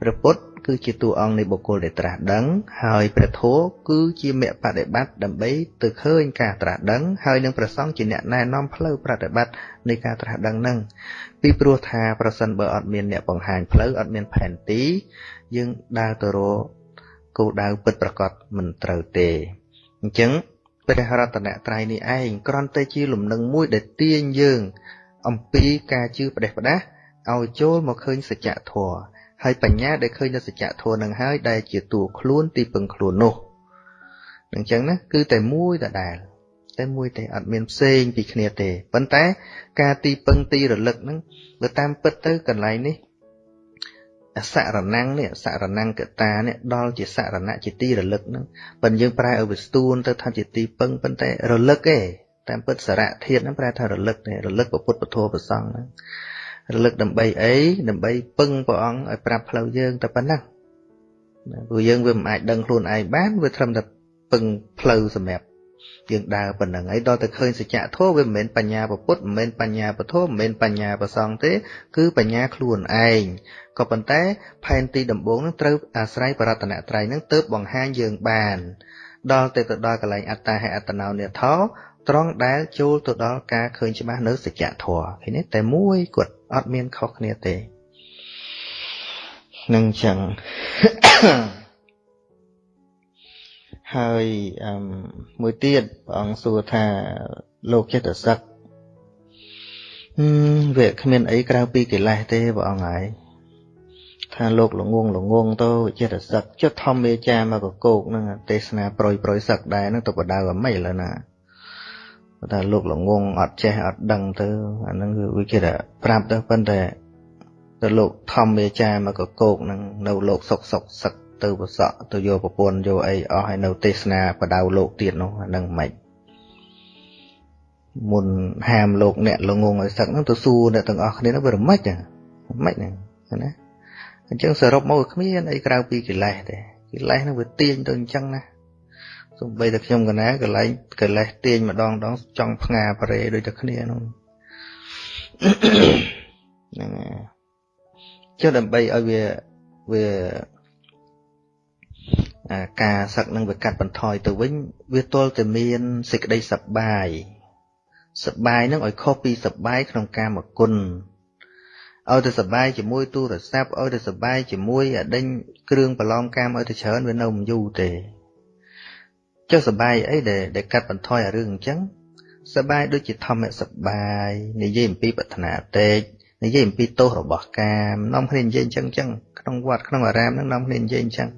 ព្រះពុទ្ធគឺជាតួអង្គនៃបុគ្គលដែលត្រាស់ដឹង ហើយព្រះធម៌គឺជាមគ្គបដិបត្តិដើម្បីទៅឃើញការត្រាស់ដឹងហើយនឹងព្រះសង្ឃជាអ្នកណែនាំផ្លូវប្រតិបត្តិនៃការត្រាស់ដឹងនឹងពីព្រោះថាប្រសិនបើអត់មានអ្នកបង្ហាញផ្លូវអត់មានផែនទី យើងដើរទៅរកគោលដៅពិតប្រាកដមិនត្រូវទេអញ្ចឹងព្រះរតនត្រ័យនេះឯងគ្រាន់តែជាលំនឹងមួយដែលទាញយើង អំពីការជឿផ្ដេសផ្ដាសឲ្យចូលមកឃើញសច្ចធម៌ ហើយបញ្ញាដែលឃើញនៅសច្ចធម៌នឹងហើយដែលជាតួខ្លួនទីពឹងខ្លួននោះអញ្ចឹងណាគឺតែមួយដដែលតែមួយទេអត់មានផ្សេងពីគ្នាទេប៉ុន្តែ ការទីពឹងទីរលឹកហ្នឹងបើតាមពិតទៅកន្លែងនេះអសរណង្គនេះអសរណង្គកតានេះដល់ជាសរណៈជាទីរលឹកហ្នឹងប៉ុន្តែយើងប្រែឲ្យវាស្ទួនទៅថាជាទីពឹងប៉ុន្តែរលឹកទេតាមពិតសារៈធាតហ្នឹងប្រែថារលឹកទេរលឹកពុទ្ធពធប្រសង្ឃហ្នឹង រលឹកដើម្បីអីដើម្បីពឹងព្រះអង្គឲ្យប្រាប់ផ្លូវយើងតែប៉ុណ្ណឹងព្រោះយើងវាមិនអាចដឹងខ្លួនឯងបានវាត្រឹមតែពឹងផ្លូវសម្រាប់យើងដើរប៉ុណ្្នឹងហើយដល់តែឃើញសច្ចធម៌វាមិនមែនបញ្ញាពុទ្ធមិនមែនបញ្ញាពធមិនមែនបញ្ញាប្រសងទេ គឺបញ្ញាខ្លួនឯងក៏ប៉ុន្តែផែនទីដំបូងនឹងត្រូវអាស្រ័យបរតនត្រ័យនឹងទើបបង្ហាញយើងបាន ដល់ទៅទៅដល់កន្លែងអត្តាហេអត្តនោនិធោត្រង់ដែលចូលទៅដល់ការឃើញច្បាស់នៅសច្ចធម៌ឃើញទេតែមួយគាត់ អត់មានខុសគ្នាទេនឹងចឹងហើយអឺមួយទៀតព្រះអង្គសួរថាលោកចិត្តសឹកវាគ្មានអីក្រៅពីកិលេសទេព្រះអង្គហើយថាលោកល្ងងល្ងងទៅចិត្តសឹកចិត្តធម្មមេចាមកកោកហ្នឹងទេសនាប្រុយប្រុយសឹកដែរហ្នឹងទៅបដៅអាម៉េចឡើយណា ថាលោកល្ងងអត់ចេះអត់ដឹងទៅអាហ្នឹងគឺវាគេថាប្រាប់ទៅប៉ុន្តែទៅលោកធម្មមេចាមកកកោកហ្នឹងនៅលោកសុកសុកសឹកទៅប្រសក់ទៅយកប្រពន្ធយកអីអស់ហើយនៅទេសនាបដៅលោកទៀតនោះអាហ្នឹងមិនមុនហាមលោកអ្នកល្ងងឲ្យសឹកហ្នឹងទៅសួរអ្នកទាំងអស់គ្នាហ្នឹងវារមិចហ្នឹងមិនហ្នឹងណាអញ្ចឹងសរុបមកគ្មានអីក្រៅពីកិលេសទេកិលេសហ្នឹងវាទាញទៅអញ្ចឹងណា សំបីតែខ្ញុំកណាកន្លែងកិលេសទាញម្ដងដងចង់ផ្ងាប្រេដូចតែគ្នានោះហ្នឹងចុះដើម្បីឲ្យវាវាការសឹកនឹងវាកាត់បន្ថយទៅវិញ វាទល់តែមានសេចក្តីសប្បាយសប្បាយនឹងឲ្យខុសពីសប្បាយក្នុងកាមគុណឲ្យតែសប្បាយជាមួយទូរស័ព្ទឲ្យតែសប្បាយជាមួយអដេញគ្រឿងប្រឡំកាមឲ្យតែច្រើនវានៅមិនយូរទេ សសបាយអីដែលដែលកាត់បន្ថយអារឿងអញ្ចឹងសបាយដូចជាធម្មសបាយនិយាយអំពីប្រាថ្នាតេកនិយាយអំពីទោសរបស់កាមនាំគ្នានិយាយអញ្ចឹងអញ្ចឹងក្នុងវត្តក្នុងអារាមហ្នឹងនាំគ្នានិយាយអញ្ចឹង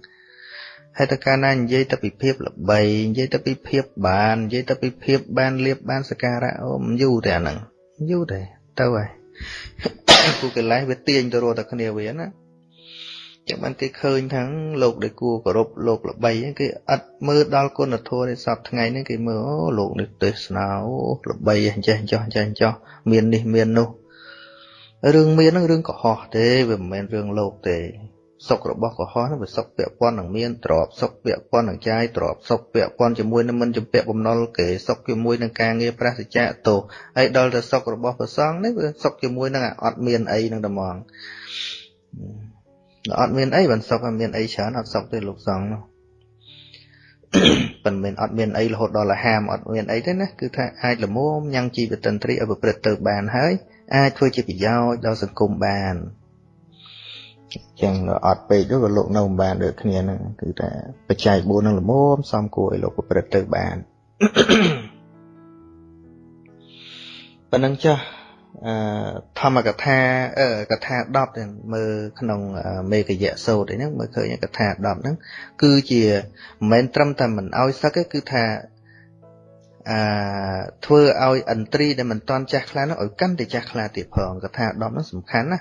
ហើយតើកាលណានិយាយទៅពីភាពល្បីនិយាយទៅពីភាពបាននិយាយទៅពីភាពបានលៀបបានសការៈអូមិនយូរទេអាហ្នឹងយូរទេទៅហើយគូកិលេសវាទាញទៅរកតែគ្នាវាណា ចឹងបានគេឃើញថាលោកដែលគួរគោរពលោកល្បីគេអត់មើលដល់គុណធម៌នៃសពថ្ងៃនេះគេមើលអូលោកនេះទេសនាអូល្បីអញ្ចេះចោះចេះចោះមាននេះមាននោះរឿងមានហ្នឹងរឿងកុហកទេវាមិនមែនរឿងលោកទេសុខរបស់កុហកហ្នឹងវាសុខពាក់ព័ន្ធនឹងមានទ្របសុខពាក់ព័ន្ធនឹងចាយទ្របសុខពាក់ព័ន្ធជាមួយនឹងមិនជំពាក់បំណុលគេសុខជាមួយនឹងការងារប្រសិជ្ជៈទោហើយដល់ទៅសុខរបស់ប្រសងនេះវាសុខជាមួយនឹងអត់មានអីនឹងតែហ្មង អត់មានអីបានសុខមានអីច្រើនអត់សុខទេលោកសង្ឃនោះមិនមែនអត់មានអីរហូតដល់លហាមអត់មានអីទេណាគឺថាអាចលមមញ៉ាំងជីវិតន្ត្រីឲ្យប្រព្រឹត្តទៅបានហើយអាចធ្វើជាប្រយោជន៍ដល់សង្គមបានចឹងអត់ពេកទៅក៏លោកនៅមិនបានដូចគ្នាហ្នឹងគឺថាបច្ច័យ4នឹងលមមសំគួរឲ្យលោកប្រព្រឹត្តទៅបានប៉ុណ្ណឹងចាស់ អឺធម្មកថាអឺកថា10ទាំងមើលក្នុងមេកយៈសោតអីហ្នឹងមើលឃើញកថា10ហ្នឹងគឺជាមិនមែនត្រឹមតែមិនអោយសឹកទេគឺថាអឺធ្វើឲ្យឥន្ទ្រីដែលមិនតន់ចាស់ខ្លាំងនោះឲ្យកាន់តែចាស់ខ្លាទៀតផងកថា10ហ្នឹងសំខាន់ណា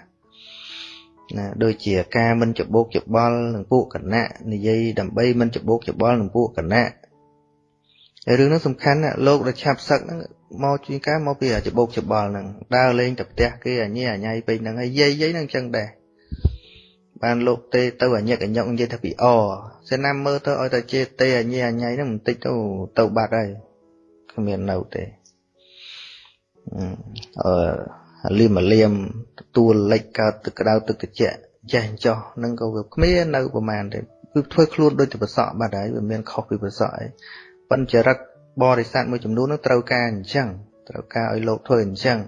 ណាដូចជាការមិនច្បោកច្បល់នឹងពួកគណៈនិយាយដើម្បីមិនច្បោកច្បល់នឹងពួកគណៈ រឿងនោះសំខាន់ណាលោកដែលឆាប់សឹកហ្នឹងមកជួនកាលមកពីច្បោកច្បល់ហ្នឹងដើរលេងទៅផ្ទះគេអញញ៉ៃអញ៉ៃពេកហ្នឹងហើយយាយយាយហ្នឹងចឹងដែរបានលោកទេទៅអញញឹកអញញឹកនិយាយថាពីអសេណាមើលទៅឲ្យតែជេទេអញញ៉ៃអញ៉ៃហ្នឹងបន្តិចទៅទៅបាត់ហើយគ្មាននៅទេអឺលៀមលៀមទួលលិចកើតទឹកក្តៅទឹកត្រជាក់ចេះចោះនឹងក៏វាគ្មាននៅប្រមាណទេគឺធ្វើខ្លួនដូចទៅប្រសក់បាត់ហើយវាមានខុសពីប្រសក់ហើយ ប៉ុន្តែចរិតបរិស័ទមួយចំនួននឹងត្រូវការអញ្ចឹងត្រូវការឲ្យលោកធ្វើអញ្ចឹង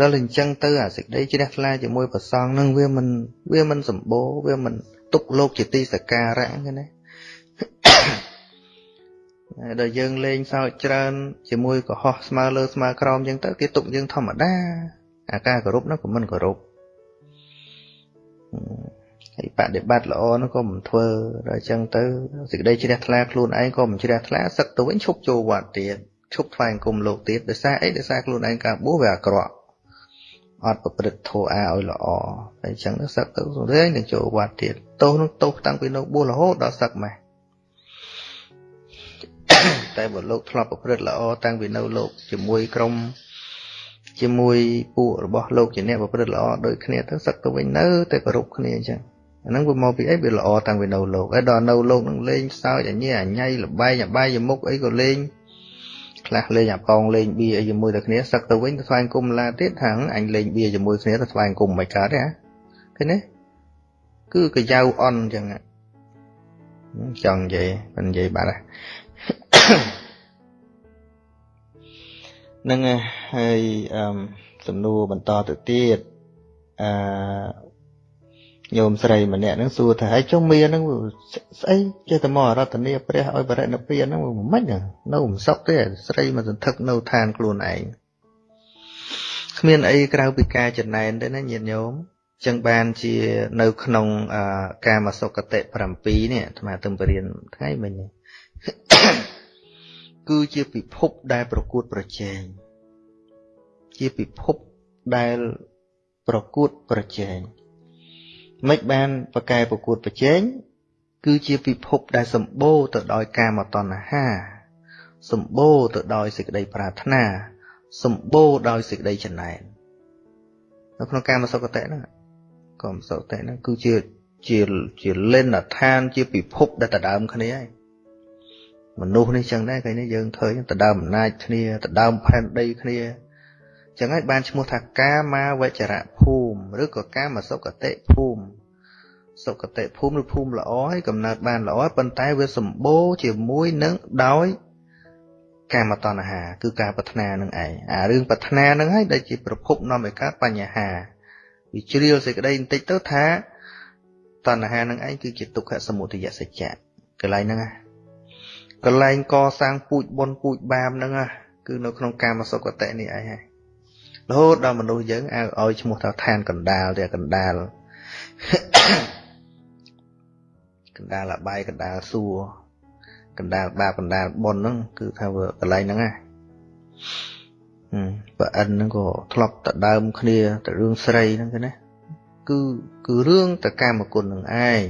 ដល់អញ្ចឹងទៅអាសេចក្តីជ្រះថ្លាជាមួយប្រសងនឹងវាមិនវាមិនសម្បូរវាមិនទុកលោកជាទីសក្ការៈហ្នឹងណាដល់យើងលេងសើចច្រើន ជាមួយកុហកស្មើលើស្មើក្រោមអញ្ចឹងទៅគេទុកយើងធម្មតាអាការគោរពនោះក៏មិនគោរព ហើយបដិបត្តិល្អនោះក៏មិនធ្វើដល់អញ្ចឹងទៅសេចក្តីជ្រះថ្លាខ្លួនឯងក៏មិនជ្រះថ្លាសឹកទៅវិញឈប់ចូលវត្តទៀតឈប់ថ្វាយអង្គមលោកទៀតដោយសារអីដោយសារខ្លួនឯងការបួសវាអាក្រក់អត់ប្រព្រឹត្តធម៌អាឲ្យល្អតែអញ្ចឹងទៅសឹកទៅរឿយនឹងចូលវត្តទៀតទោសនោះទោសតាំងពីនៅបួសរហូតដល់សឹកម៉េះតែបើលោកធ្លាប់ប្រព្រឹត្តល្អតាំងពីនៅលោកជាមួយក្រុមជាមួយពួករបស់លោកជាអ្នកប្រព្រឹត្តល្អដូចគ្នាទៅសឹកទៅវិញនៅតែគោរពគ្នាអញ្ចឹង អាហ្នឹងវាមកពីអីវាល្អតាំងពីនៅលោកហើយដល់នៅលោកហ្នឹងលេងសើចអញញ៉ៃអញលបែងអបាយមុខអីក៏លេងខ្លះលេងអាប៉ងលេងបៀអីជាមួយតែគ្នាសឹកទៅវិញទៅស្វែងគុំឡាទៀតថាអញលេងបៀជាមួយគ្នាទៅស្វែងគុំមិនកើតទេហ៎ឃើញទេគឺកាយៅអន់អញ្ចឹងចង់និយាយមិននិយាយបាត់ហើយនឹងហើយអឺសំណួរបន្តទៅទៀតអឺ ញោមស្រីម្នាក់ហ្នឹងសួរថាហើយចុះមានហ្នឹងស្អីចេះតែមករតនីព្រះឲ្យបរិណិព្វានហ្នឹងមិនមិននៅមិនសុខទេស្រីមកសន្ធឹកនៅឋានខ្លួនឯងគ្មានអីក្រៅពីការចំណែនទេណាញាតិញោមចឹងបានជានៅក្នុងកាមសុគតិ7នេះអាត្មាទៅបរៀនថ្ងៃមិញនេះគឺជាពិភពដែលប្រកួតប្រជែងជាពិភពដែលប្រកួតប្រជែង មិនបានប្រកែប្រកួតប្រជែងគឺជាពិភពដែលសម្បូរទៅដោយកាមតណ្ហា សម្បូរទៅដោយសេចក្តីប្រាថ្នា សម្បូរដោយសេចក្តីចំណែននៅក្នុងកាមសុគតិហ្នឹងកាមសុគតិហ្នឹងគឺជាជាជាលេនឋានជាពិភពដែលដដើមគ្នាហើយមនុស្សនេះចឹងដែរគេនេះយើងឃើញដដើមអំណាចគ្នាដដើមផែនដីគ្នា ចឹងហើយបានឈ្មោះថាកាមាវចរៈភូមិឬក៏កាមសុគតិភូមិសុគតិភូមិឬភូមិល្អហើយកំណើតបានល្អប៉ុន្តែវាសម្បូរជាមួយនឹងដោយកាមតណ្ហា គឺការប្រាថ្នានឹងឯងអារឿងប្រាថ្នានឹងហើយដែលជាប្រភពនាំឲ្យកើតបញ្ហាវាជ្រាលសេចក្តីបន្តិចទៅថាតណ្ហានឹងឯងគឺជាទុក្ខសមុទយសច្ចៈកន្លែងហ្នឹងណាកន្លែងកសាងពូជបុណ្យពូជបាបហ្នឹងណាគឺនៅក្នុងកាមសុគតិនេះឯងហើយ រហូតដល់មនុស្សយើងឲ្យឲ្យឈ្មោះថាឋានកណ្ដាលទេកណ្ដាលកណ្ដាលអបាយកណ្ដាលសួរកណ្ដាលបាបកណ្ដាលបុណ្យហ្នឹងគឺថាវាកន្លែងហ្នឹងណាបើអិនហ្នឹងក៏ធ្លាប់តដើមគ្នាទៅរឿងស្រីហ្នឹងគេណាគឺគឺរឿងតកម្មគុណនឹងឯង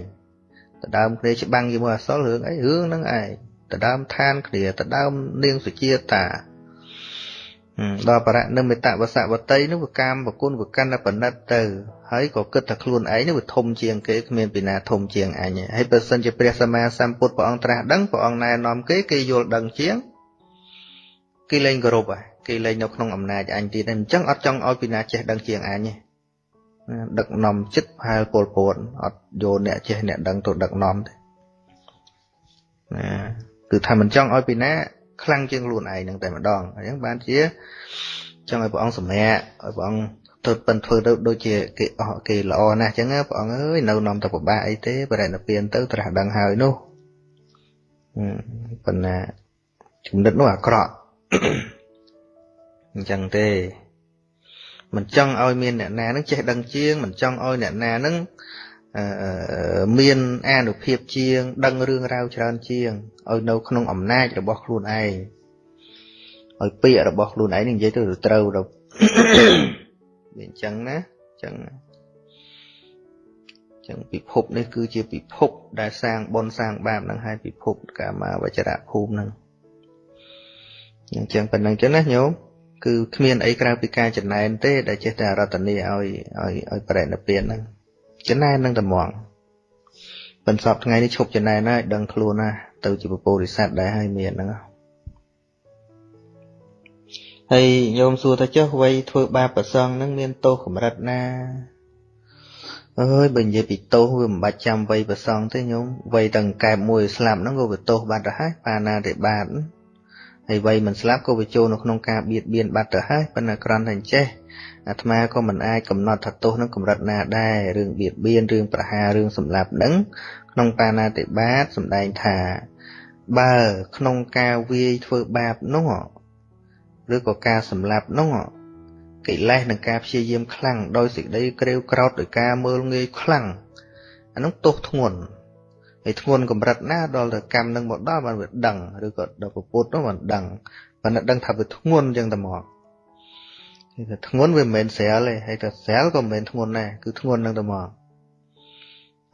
តដើមគ្នាច្បាំងជាមួយអសលរឿងអីរឿងហ្នឹងឯងតដើមឋានគ្នាតដើមនាងសុជាតា ដល់បរៈនិមិតវសវតីនោះវាកម្មប្រគុណវាកាន់តែបណិតទៅហើយក៏គិតថាខ្លួនឯងនេះវាធំជាងគេគ្មានពីណាធំជាងអញហើយបើសិនជាព្រះសម្មាសម្ពុទ្ធព្រះអង្គត្រាស់ដឹងព្រះអង្គណែនាំគេគេយល់ដឹងជាងគេលែងគោរពហើយគេលែងនៅក្នុងអំណាចអញទៀតអញ្ចឹងអត់ចង់ឲ្យពីណាចេះដឹងជាងអញទេដឹកនាំចិត្តផែលពលពតអត់យកអ្នកចេះអ្នកដឹងទៅដឹកនាំទេណាគឺថាមិនចង់ឲ្យពីណា ខ្លាំងជាងខ្លួនឯងនឹងតែម្ដងអញ្ចឹងបានជាចង់ឲ្យព្រះអង្គសម្រាកឲ្យព្រះអង្គទៅប៉ិនធ្វើទៅដូចជាគេអស់គេល្អណាស់អញ្ចឹងព្រះអង្គអើយនៅនាំទៅពិបាកអីទេបរិណិព្វានទៅត្រាស់ដឹងហើយនោះប៉ុន្តែចំណិតនោះអាក្រក់អញ្ចឹងទេមិនចង់ឲ្យមានអ្នកណានឹងចេះដឹងជាងមិនចង់ឲ្យអ្នកណានឹង មានអានុភាពជាង ដឹងរឿងរ៉ាវច្រើនជាងឲ្យនៅក្នុងអំណាចរបស់ខ្លួនឯងឲ្យពាក្យរបស់ខ្លួនឯងនិយាយទៅត្រូវទៅវាអញ្ចឹងណាអញ្ចឹងអញ្ចឹងពិភពនេះគឺជាពិភព ដែលសាងបុណ្យសាងបាបនឹងហើយពិភពកាមាវចរៈភូមិនឹងអញ្ចឹងប៉ុណ្្នឹងចឹងណាញោមគឺគ្មានអីក្រៅពីការចំណែនទេ ដែលចេះតែរតនីឲ្យឲ្យឲ្យបរិណិព្វានហ្នឹង ចំណែននឹងតែហ្មងបន្សពថ្ងៃនេះឈប់ចំណែនហើយដឹងខ្លួនណាទៅជាពពុរិស័ទដែរហើយមានហ្នឹងហើយញោមសួរថាចុះវ័យធ្វើបាបប្រសងហ្នឹងមានទោសកម្រិតណាអើយបើនិយាយពីទោសវាមិនបាច់ចាំវ័យប្រសងទេញោមវ័យទាំងកែបមួយស្លាប់ហ្នឹងក៏វាទោសបាត់ទៅហើយបាណាតិបាតហើ យវ័យមិនស្លាប់ក៏វាចូលនៅក្នុងការបៀតបៀនបាត់ទៅហើយប៉ុន្តែគ្រាន់តែចេះអាត្មាក៏មិនអាចកំណត់ថាទោសនឹងកម្រិតណាដែររឿងបៀតបៀនរឿងប្រហាររឿងសម្លាប់នឹងក្នុងបាណាតិបាតសម្ដែងថាបើក្នុងការវាយធ្វើបាបនោះឬក៏ការសម្លាប់នោះកិលេសនិងការព្យាយាមខ្លាំងដោយសេចក្តីក្រេវក្រោធដោយការមើលងាយខ្លាំងអានោះទោសធ្ងន់ ហើយធ្ងន់កម្រិតណាដល់ទៅកម្មនឹងមកដល់បានវាដឹងឬក៏ដល់ពុទ្ធនោះបានដឹងបានដឹងថាវាធ្ងន់ចឹងតែមកគឺថាធ្ងន់វាមិនមែនស្រាលទេហើយតែស្រាលក៏មិនមែនធ្ងន់ដែរគឺធ្ងន់នឹងតែមក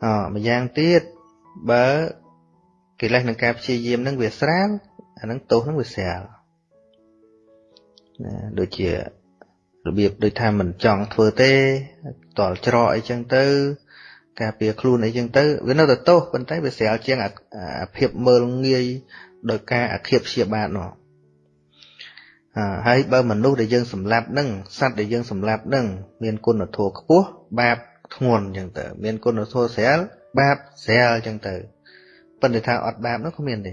អម្យ៉ាងទៀតបើកិលេសនឹងការព្យាយាមនឹងវាស្រាលអានឹងទោសនឹងវាស្រាលណាដូចជារបៀបដូចថាមិនចង់ធ្វើទេតល់ច្រកអីចឹងទៅ ការពារខ្លួនអីចឹងទៅវានៅតែទោសប៉ុន្តែវាស្រាលជាងអាភាពមើលងាយដោយការអាឃាតព្យាបាទនោះហើយបើមនុស្សដែលយើងសម្លាប់នឹងសត្វដែលយើងសម្លាប់នឹងមានគុណធម៌ខ្ពស់បាបធ្ងន់អញ្ចឹងទៅ មានគុណធម៌ស្រាលបាបស្រាលអញ្ចឹងទៅប៉ុន្តែថាអត់បាបនោះគ្មានទេ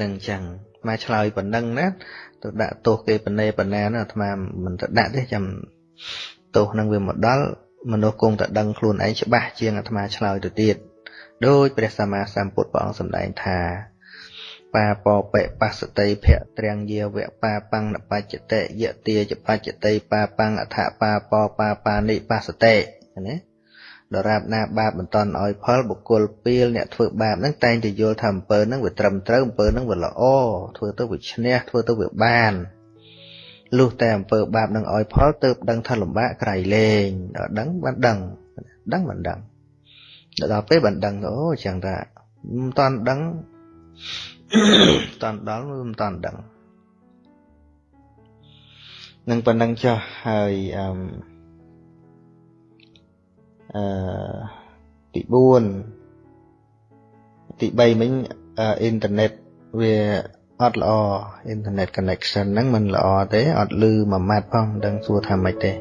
នឹងអញ្ចឹងមកឆ្លើយប៉ុណ្ណឹងណាទៅដាក់ទោសគេបណេបណាណាអាត្មាមិនទៅដាក់ទេចាំ ទោសនឹងវាមកដល់មនុស្សគង់តែដឹងខ្លួនឯងច្បាស់ជាងអាត្មាឆ្លើយទៅទៀតដោយព្រះសម្មាសម្ពុទ្ធព្រះអង្គសម្ដែងថាបាបបិបស្សតិភៈត្រាំងយាវៈបាបាំងនបច្ចតិយទាចបច្ចតិបាបាំងអថបាបបាបានិបស្សតិណាដរាបណាបាបមិនតន់ឲ្យផលបុគ្គលពៀលអ្នកធ្វើបាបហ្នឹងតែងតែយល់ថាអំពើហ្នឹងវាត្រឹមត្រូវអំពើហ្នឹងវាល្អធ្វើទៅវាឈ្នះធ្វើទៅវាបាន លុះតែអំពើបាបនឹងឲ្យផលទៅដឹងថាលំបាកក្រៃលែងដល់ដឹងបានដឹងដឹងបានដឹងដល់ពេលបានដឹងអូចឹងថាមិនតន់ដឹងតាន់ដល់មិនតាន់ដឹងនឹងប៉ុណ្ណឹងចុះហើយអឺអឺទី4ទី3មិញអ៊ីនធឺណិតវា អត់ល្អអ៊ីនធឺណិត connection ហ្នឹងមិនល្អទេអត់លឺមួយម៉ាត់ផងមិនដឹងសួរថាម៉េចទេ